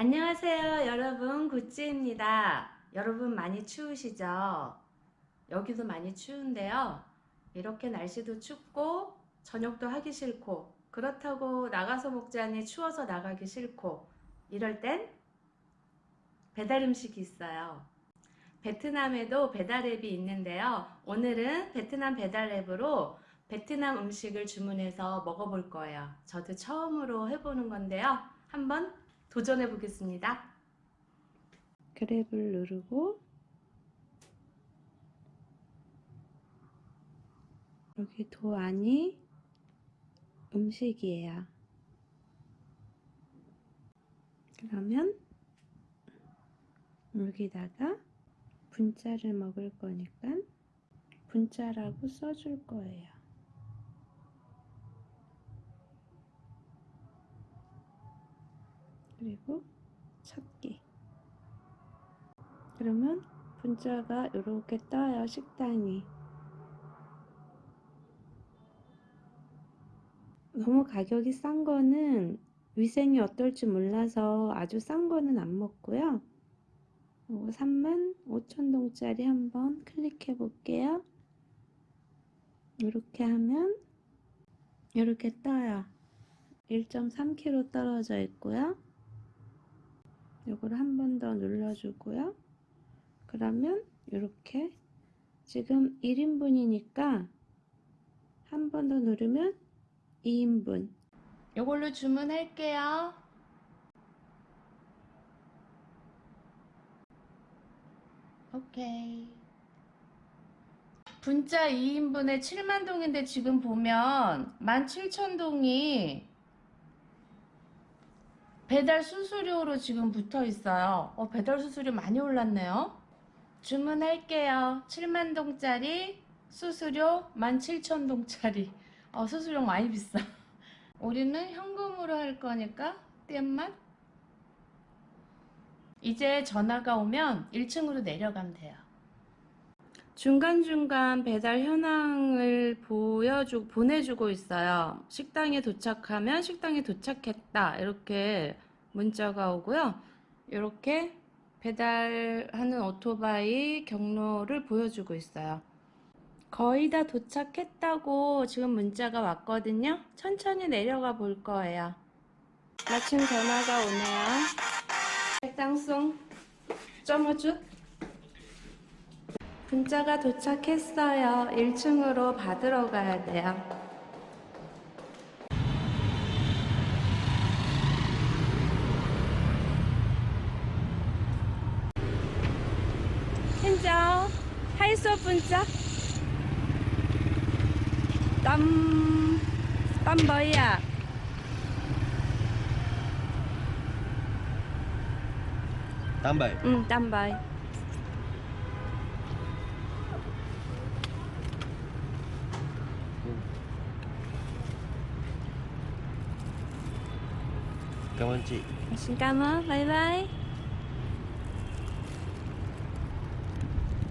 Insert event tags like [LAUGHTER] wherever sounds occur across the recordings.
안녕하세요 여러분. 구찌입니다. 여러분 많이 추우시죠? 여기도 많이 추운데요. 이렇게 날씨도 춥고 저녁도 하기 싫고 그렇다고 나가서 먹자니 추워서 나가기 싫고 이럴 땐 배달 음식이 있어요. 베트남에도 배달 앱이 있는데요. 오늘은 베트남 배달 앱으로 베트남 음식을 주문해서 먹어볼 거예요. 저도 처음으로 해보는 건데요. 한번 도전해 보겠습니다. 그랩을 누르고 여기 도 안이 음식이에요. 그러면 여기다가 분짜를 먹을 거니까 분짜라고 써줄 거예요. 그리고 찾기 그러면 분자가 이렇게 떠요 식당이. 너무 가격이 싼 거는 위생이 어떨지 몰라서 아주 싼 거는 안 먹고요. 이거 3만 5천동짜리 한번 클릭해 볼게요. 이렇게 하면 이렇게 떠요. 1.3kg 떨어져 있고요 이걸 한 번 더 눌러주고요. 그러면 이렇게 지금 1인분이니까 한 번 더 누르면 2인분 이걸로 주문할게요. 오케이 분짜 2인분에 7만동인데 지금 보면 17,000동이 배달 수수료로 지금 붙어 있어요. 어, 배달 수수료 많이 올랐네요. 주문할게요. 7만동짜리 수수료 17,000동짜리. 어, 수수료 많이 비싸. [LAUGHS] 우리는 현금으로 할 거니까 땜만 이제 전화가 오면 1층으로 내려가면 돼요. 중간중간 배달 현황을 보여주, 보내주고 있어요. 식당에 도착하면 식당에 도착했다. 이렇게 문자가 오고요. 이렇게 배달하는 오토바이 경로를 보여주고 있어요. 거의 다 도착했다고 지금 문자가 왔거든요. 천천히 내려가 볼 거예요. 마침 전화가 오네요. 백당송 점어주 분자가 도착했어요. 1층으로 받으러 가야 돼요. 현장 하이소 분자 땀, 땀 뭐야? bảy 응, 땀 바이. Cảm ơn chị Xin.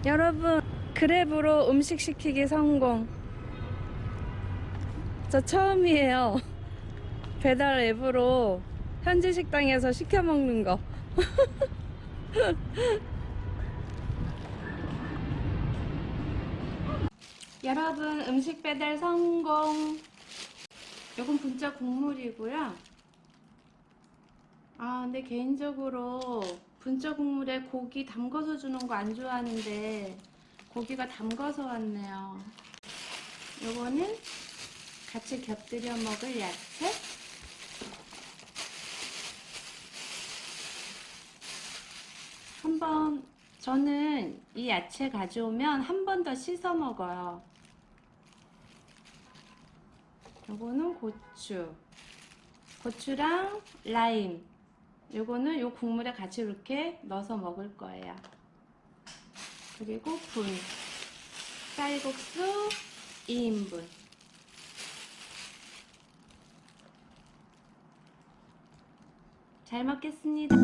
여러분, 그랩으로 음식 시키기 성공. 저 처음이에요. [LAUGHS] 배달 앱으로 현지 식당에서 시켜 먹는 거. [LAUGHS] 여러분, 음식 배달 성공. 요건 분짜 국물이고요. 아, 근데 개인적으로 분짜 국물에 고기 담궈서 주는 거 안 좋아하는데 고기가 담궈서 왔네요. 요거는 같이 곁들여 먹을 야채. 한번 저는 이 야채 가져오면 한 번 더 씻어 먹어요. 요거는 고추. 고추랑 라임. 요거는 요 국물에 같이 이렇게 넣어서 먹을 거예요. 그리고 분. 쌀국수 2인분. 잘 먹겠습니다.